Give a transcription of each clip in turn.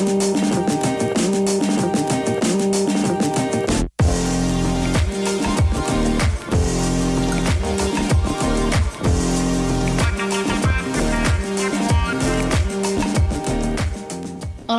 Música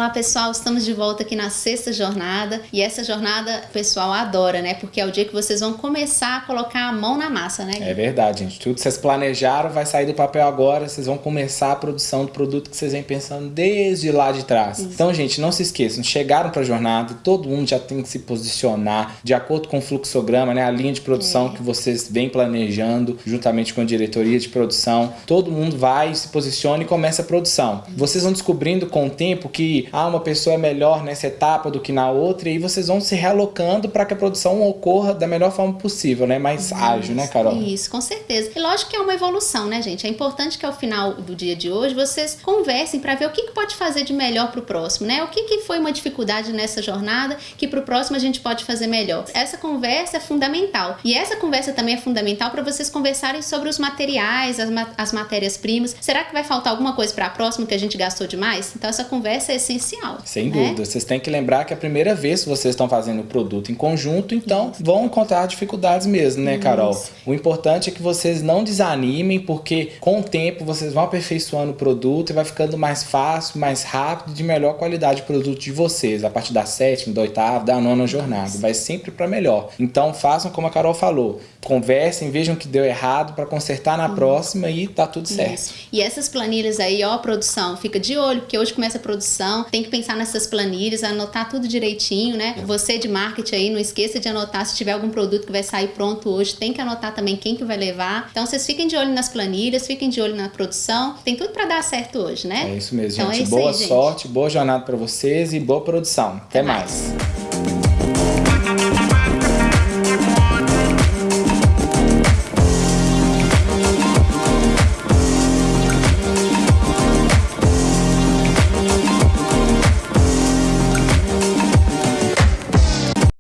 Olá pessoal, estamos de volta aqui na sexta jornada e essa jornada o pessoal adora, né? Porque é o dia que vocês vão começar a colocar a mão na massa, né? É verdade, gente. Tudo que vocês planejaram vai sair do papel agora, vocês vão começar a produção do produto que vocês vêm pensando desde lá de trás. Isso. Então, gente, não se esqueçam, chegaram para a jornada, todo mundo já tem que se posicionar de acordo com o fluxograma, né? A linha de produção é. que vocês vêm planejando, juntamente com a diretoria de produção. Todo mundo vai, se posiciona e começa a produção. Vocês vão descobrindo com o tempo que ah, uma pessoa é melhor nessa etapa do que na outra, e aí vocês vão se realocando para que a produção ocorra da melhor forma possível, né? Mais isso, ágil, né, Carol? Isso, com certeza. E lógico que é uma evolução, né, gente? É importante que ao final do dia de hoje vocês conversem para ver o que, que pode fazer de melhor para o próximo, né? O que, que foi uma dificuldade nessa jornada que para o próximo a gente pode fazer melhor. Essa conversa é fundamental. E essa conversa também é fundamental para vocês conversarem sobre os materiais, as, ma as matérias-primas. Será que vai faltar alguma coisa para a próxima que a gente gastou demais? Então essa conversa é essencial. Sem né? dúvida. Vocês têm que lembrar que é a primeira vez que vocês estão fazendo o produto em conjunto, então Isso. vão encontrar dificuldades mesmo, né, Carol? Isso. O importante é que vocês não desanimem, porque com o tempo vocês vão aperfeiçoando o produto e vai ficando mais fácil, mais rápido, de melhor qualidade o produto de vocês, a partir da sétima, da oitava, da nona jornada. Vai sempre para melhor. Então façam como a Carol falou, conversem, vejam o que deu errado para consertar na próxima e tá tudo certo. Isso. E essas planilhas aí, ó, produção, fica de olho, porque hoje começa a produção, tem que pensar nessas planilhas, anotar tudo direitinho, né? É. Você de marketing aí, não esqueça de anotar se tiver algum produto que vai sair pronto hoje, tem que anotar também quem que vai levar. Então vocês fiquem de olho nas planilhas, fiquem de olho na produção, tem tudo para dar certo hoje, né? É isso mesmo, então, gente. É isso boa aí, sorte, gente. boa jornada para vocês e boa produção. Até, Até mais. mais.